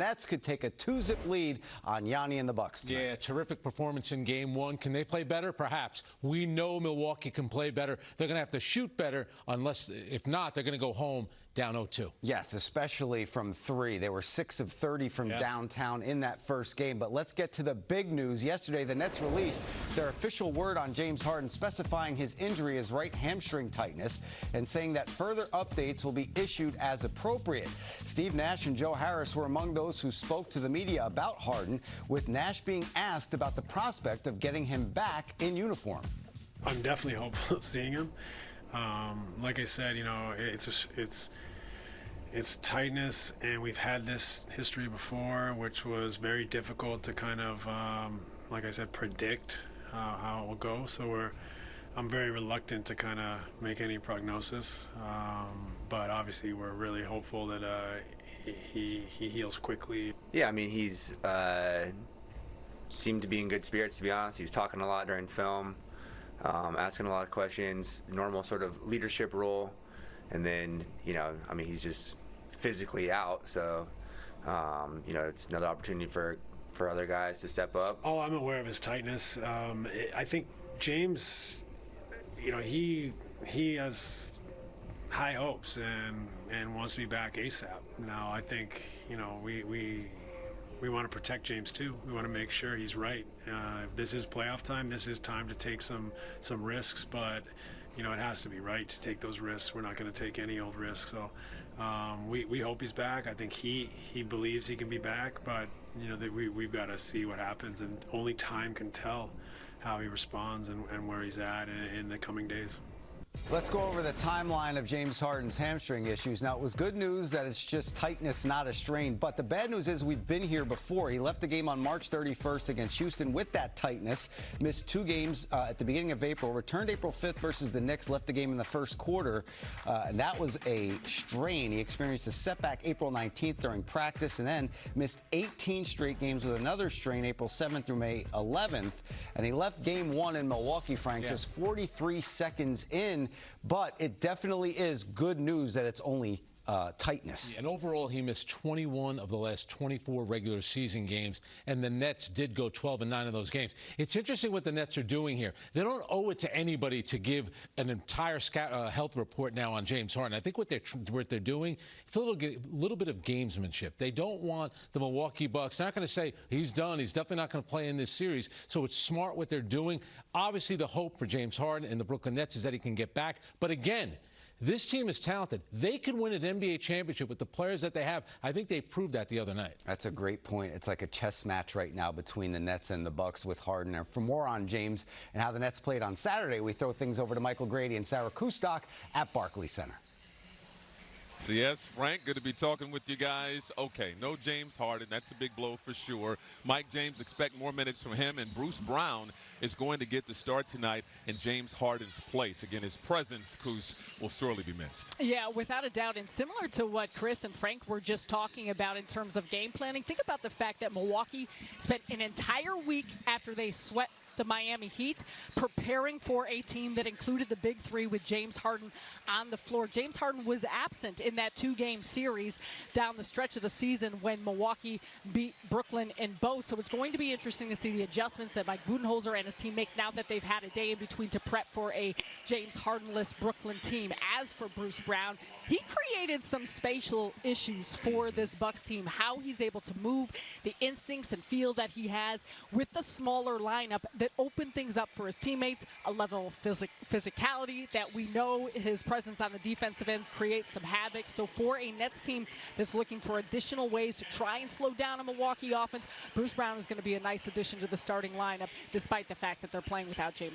Nets could take a two-zip lead on Yanni and the Bucks. Tonight. Yeah, terrific performance in game one. Can they play better? Perhaps. We know Milwaukee can play better. They're going to have to shoot better unless, if not, they're going to go home down 0-2. Yes, especially from three. They were 6 of 30 from yeah. downtown in that first game. But let's get to the big news. Yesterday, the Nets released their official word on James Harden specifying his injury as right hamstring tightness and saying that further updates will be issued as appropriate. Steve Nash and Joe Harris were among those who spoke to the media about Harden, with Nash being asked about the prospect of getting him back in uniform. I'm definitely hopeful of seeing him. Um, like I said, you know, it's just, it's it's tightness, and we've had this history before, which was very difficult to kind of, um, like I said, predict uh, how it will go. So we're, I'm very reluctant to kind of make any prognosis, um, but obviously we're really hopeful that uh, he he heals quickly. Yeah, I mean he's uh, seemed to be in good spirits. To be honest, he was talking a lot during film um, asking a lot of questions, normal sort of leadership role, and then you know, I mean, he's just physically out, so um, you know, it's another opportunity for for other guys to step up. Oh, I'm aware of his tightness. Um, it, I think James, you know, he he has high hopes and and wants to be back ASAP. Now, I think you know we we we want to protect James too. We want to make sure he's right. Uh, this is playoff time. This is time to take some some risks, but you know it has to be right to take those risks. We're not going to take any old risks. So um, we we hope he's back. I think he he believes he can be back, but you know that we we've got to see what happens, and only time can tell how he responds and, and where he's at in, in the coming days. Let's go over the timeline of James Harden's hamstring issues. Now, it was good news that it's just tightness, not a strain. But the bad news is we've been here before. He left the game on March 31st against Houston with that tightness, missed two games uh, at the beginning of April, returned April 5th versus the Knicks, left the game in the first quarter. Uh, and that was a strain. He experienced a setback April 19th during practice and then missed 18 straight games with another strain April 7th through May 11th. And he left game one in Milwaukee, Frank, yeah. just 43 seconds in but it definitely is good news that it's only uh, tightness. And overall, he missed 21 of the last 24 regular season games, and the Nets did go 12 and 9 of those games. It's interesting what the Nets are doing here. They don't owe it to anybody to give an entire uh, health report now on James Harden. I think what they're what they're doing, it's a little little bit of gamesmanship. They don't want the Milwaukee Bucks. They're not going to say he's done. He's definitely not going to play in this series. So it's smart what they're doing. Obviously, the hope for James Harden and the Brooklyn Nets is that he can get back. But again. This team is talented. They could win an NBA championship with the players that they have. I think they proved that the other night. That's a great point. It's like a chess match right now between the Nets and the Bucks with Harden. And for more on James and how the Nets played on Saturday, we throw things over to Michael Grady and Sarah Kustok at Barclays Center. Yes, Frank, good to be talking with you guys. Okay, no James Harden. That's a big blow for sure. Mike James, expect more minutes from him. And Bruce Brown is going to get the start tonight in James Harden's place. Again, his presence, Kuz, will sorely be missed. Yeah, without a doubt. And similar to what Chris and Frank were just talking about in terms of game planning, think about the fact that Milwaukee spent an entire week after they swept the Miami Heat, preparing for a team that included the big three with James Harden on the floor. James Harden was absent in that two-game series down the stretch of the season when Milwaukee beat Brooklyn in both. So it's going to be interesting to see the adjustments that Mike Budenholzer and his team makes now that they've had a day in between to prep for a James Hardenless Brooklyn team. As for Bruce Brown, he created some spatial issues for this Bucks team, how he's able to move, the instincts and feel that he has with the smaller lineup that open things up for his teammates, a level of phys physicality that we know his presence on the defensive end creates some havoc. So for a Nets team that's looking for additional ways to try and slow down a Milwaukee offense, Bruce Brown is going to be a nice addition to the starting lineup, despite the fact that they're playing without James